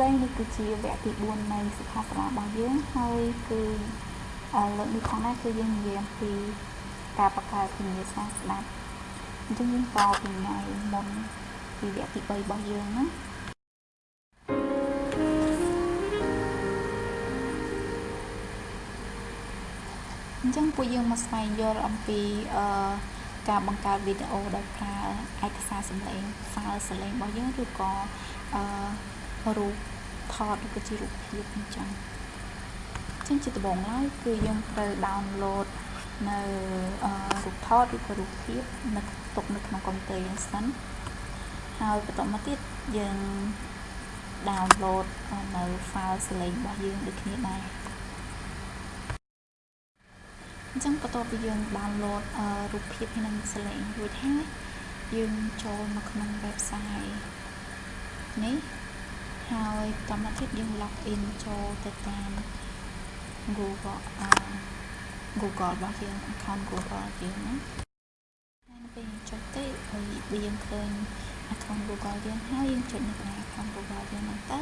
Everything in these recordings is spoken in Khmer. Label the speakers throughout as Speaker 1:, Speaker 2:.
Speaker 1: ស្តីនេះគឺជាវគ្គទី4នៃសិក្ខាសាលារបស់យើងហើយគឺលើកនេះផងដែរគឺយើងនិយាយអំពីការបង្កើតវិញ្ញាសាស្ដាប់អញ្ចឹងយើងតពីថ្ងៃមុនពីវគ្គទី3របស់យើងណាអញ្ចឹងពួកយើងមកស្វែងយល់អំពីអឺការបង្កើតវីដេអូដោយប្រើឯកសារសំឡេង file សំឡេងរបស់យើងឬក៏អឺ រូបថតឬក៏ជារូបភាពអញ្ចឹងអញ្ចឹងជាដំបូងឡើយគឺយើងត្រូវ download នៅរូបថតឬក៏រូបភាពនៅទុកនៅក្នុងកុំព្យូទ័រយើងសិនហើយបន្តមកទៀតយើង download នៅ file សលេងរបស់យើងដូចគ្នាដែរអញ្ចឹងបន្ទាប់ពីយើង download រូបភាពហើយនិងសលេងរួចហើយយើងចូលមកក្នុង website នេះ ហើយបន្តមកទៀតយើង log in ចូលទៅតាម Google អឺ Google របស់យើង account Google យើងណាហើយនៅពេលយើងចុចទៅហើយយើងឃើញ account Google យើងហើយយើងចុចនៅកន្លែង account Google យើងហ្នឹងទៅ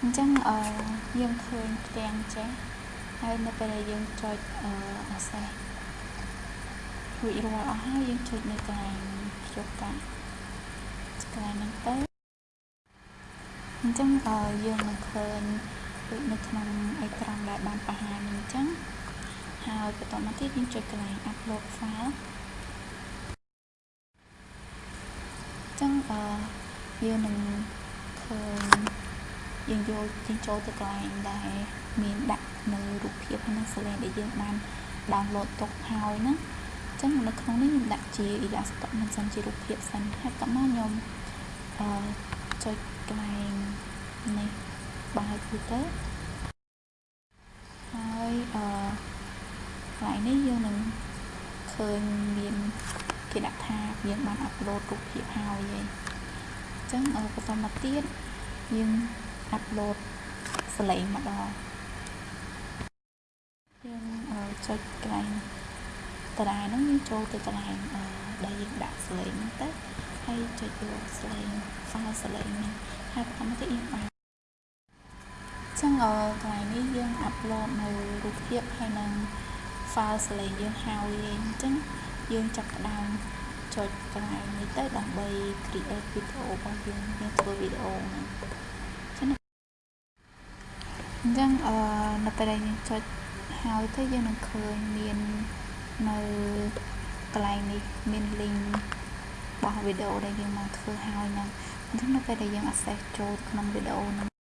Speaker 1: អញ្ចឹងអឺយើងឃើញផ្ទាំងចេះហើយនៅពេលដែលយើងចុចអឺ access រួចរាល់អស់ហើយយើងចុចនៅកន្លែងភ្ជាប់កាក់កន្លែងហ្នឹងទៅ អញ្ចឹងយើងនឹងឃើញដូចនៅក្នុងអេក្រង់ដែលបានបង្ហាញអញ្ចឹងហើយបន្តមកទៀតយើងចុចកន្លែង upload file អញ្ចឹងអឺយើងនឹងឃើញយើងយកយើងចូលទៅកន្លែងដែលមានដាក់នៅរូបភាពហើយនិងសលេងដែលយើងបាន download ទុកហើយហ្នឹងអញ្ចឹងនៅក្នុងនេះខ្ញុំដាក់ជា Illustrator មិនសិនជារូបភាពសិនហើយតមកខ្ញុំអឺចុចកន្លែងនេះ បើកវាទៅហើយអឺកន្លែងនេះយើងនឹងឃើញមានគេដាក់ថាយើងបានអាប់ឡូតរូបភាពហើយឯងអញ្ចឹងបន្តមកទៀតយើងអាប់ឡូតសលេងម្ដងយើងចុចកន្លែងតារាហ្នឹងយើងចូលទៅកន្លែងដែលយើងដាក់សលេងហ្នឹងទៅហើយចុចយកសលេង file សលេងហ្នឹងហើយបន្តមកទៀតយើងបាន ចឹងកន្លែងនេះយើងអាប់ឡូតនៅរូបភាពហើយនឹង file សលេងយើងហើយអញ្ចឹងយើងចាប់ផ្ដើមចុចកន្លែងនេះទៅដើម្បី create video របស់យើងយើងធ្វើវីដេអូហ្នឹងអញ្ចឹងអឺនៅពេលដែលយើងចុចហើយទៅយើងនឹងឃើញមាននៅកន្លែងនេះមាន link របស់វីដេអូដែលយើងមកធ្វើហើយហ្នឹងអញ្ចឹងនៅពេលដែលយើង access ចូលក្នុងវីដេអូហ្នឹង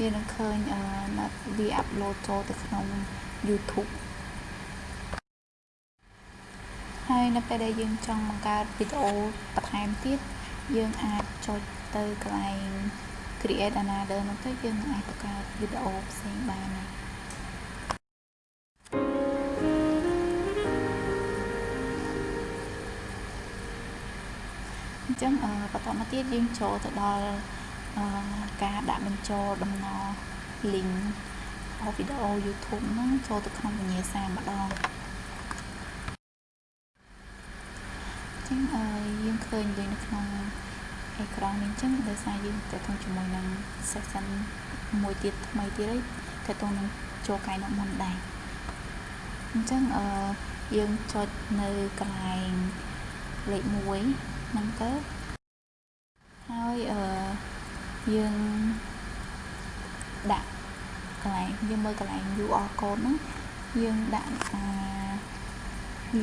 Speaker 1: វានឹងឃើញអឺវា upload ចូលទៅក្នុង YouTube ហើយនៅពេលដែលយើងចង់បង្កើតវីដេអូបន្ថែមទៀតយើងអាចចុចទៅកន្លែង create another នោះទៅយើងអាចបង្កើតវីដេអូផ្សេងបានហើយអញ្ចឹងបន្តមកទៀតយើងចូលទៅដល់ ការដាក់បញ្ចូលដំណ link របស់វីដេអូ YouTube ហ្នឹងចូលទៅក្នុងវិញ្ញាសាម្ដងចឹងយើងឃើញដូចនៅក្នុងអេក្រង់នេះចឹងដោយសារយើងតទៅជាមួយនឹង session មួយទៀតថ្មីទៀតហើយតទៅនឹងចូលកាយនៅមុនដែរអញ្ចឹងអឺយើងចុចនៅកន្លែងលេខ1ហ្នឹងទៅហើយអឺ យើងដាក់កន្លែងយើងមើលកន្លែង UR code ហ្នឹងយើងដាក់អា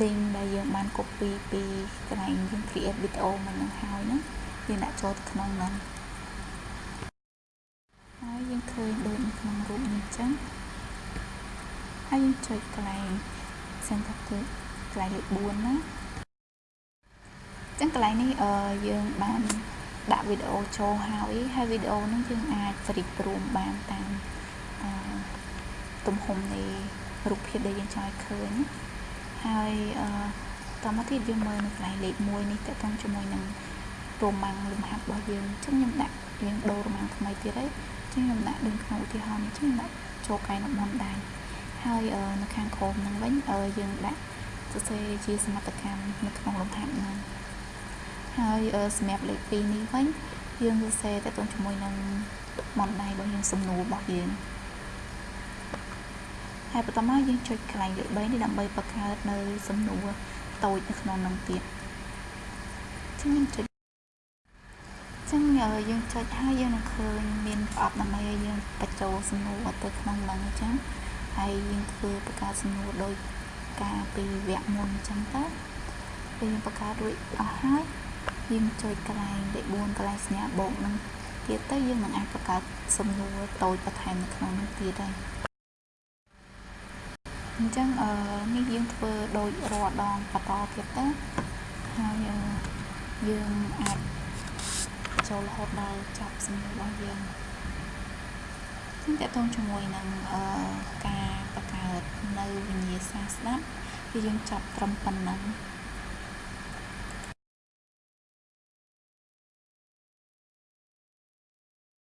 Speaker 1: link ដែលយើងបាន copy ពីកន្លែងយើង create video មកនឹងហើយហ្នឹងយើងដាក់ចូលទៅក្នុងហ្នឹងហើយយើងឃើញដូចនៅក្នុងរូបនេះអញ្ចឹងហើយយើងចុចកន្លែង center គឺកន្លែងលេខ4ណាអញ្ចឹងកន្លែងនេះអឺយើងបាន ដាក់វីដេអូចូលហើយហើយវីដេអូហ្នឹងយើងអាចព្រីព្រមបានតាមអឺទំហំនៃរូបភាពដែលយើងចង់ឲ្យឃើញហើយអឺតមកទៀតយើងមើលនៅកន្លែងលេខ1នេះតើតជាមួយនឹងរ៉ូម៉ាំងលំហាត់របស់យើងអញ្ចឹងខ្ញុំដាក់យើងដូររ៉ូម៉ាំងថ្មីទៀតហើយអញ្ចឹងខ្ញុំដាក់ដូចក្នុងឧទាហរណ៍នេះអញ្ចឹងដាក់ចូលកែនៅមុនដែរហើយនៅខាងក្រោមហ្នឹងវិញយើងដាក់សរសេរជាសមត្ថកម្មនៅក្នុងលំហាត់ហ្នឹង ហើយសម្រាប់លេខ2នេះវិញយើងសរសេរតទៅជាមួយនឹងមន្តដៃរបស់យើងសំណួររបស់យើងហើយបន្តមកយើងចុចកន្លែងលេខ3នេះដើម្បីបង្កើតនៅសំណួរតូចនៅក្នុងនឹងទៀតចឹងយើងចុចចឹងយើងចុចហើយយើងនឹងឃើញមានប្រអប់ដើម្បីឲ្យយើងបញ្ចូលសំណួរទៅក្នុងនឹងអញ្ចឹងហើយយើងធ្វើបង្កើតសំណួរដោយការពីវគ្គមុនអញ្ចឹងទៅពេលយើងបង្កើតរួចអស់ហើយ យើងចុចកន្លែងលេខ4កន្លែងសញ្ញាបូកនឹងទៀតទៅយើងនឹងអាចបង្កើតសំណួរតូចបន្ថែមនៅក្នុងនោះទៀតហើយអញ្ចឹងអឺនេះយើងធ្វើដូចរាល់ដងបន្តទៀតទៅហើយយើងអាចចូលរហូតដល់ចប់សំណួររបស់យើងខ្ញុំតកតងជាមួយនឹងអឺការបង្កើតនៅវិញ្ញាសាស្ដាប់គឺយើងចាប់ត្រឹមប៉ុណ្ណឹង